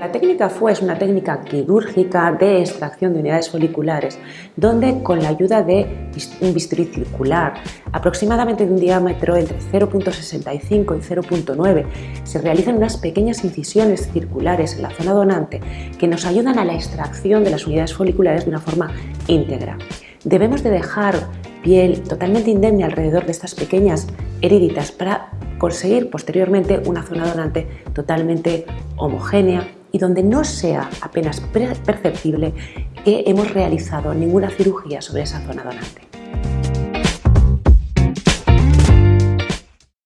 La técnica FUE es una técnica quirúrgica de extracción de unidades foliculares, donde con la ayuda de un bisturí circular, aproximadamente de un diámetro entre 0.65 y 0.9, se realizan unas pequeñas incisiones circulares en la zona donante que nos ayudan a la extracción de las unidades foliculares de una forma íntegra. Debemos de dejar piel totalmente indemne alrededor de estas pequeñas heriditas para conseguir posteriormente una zona donante totalmente homogénea y donde no sea apenas perceptible que hemos realizado ninguna cirugía sobre esa zona donante.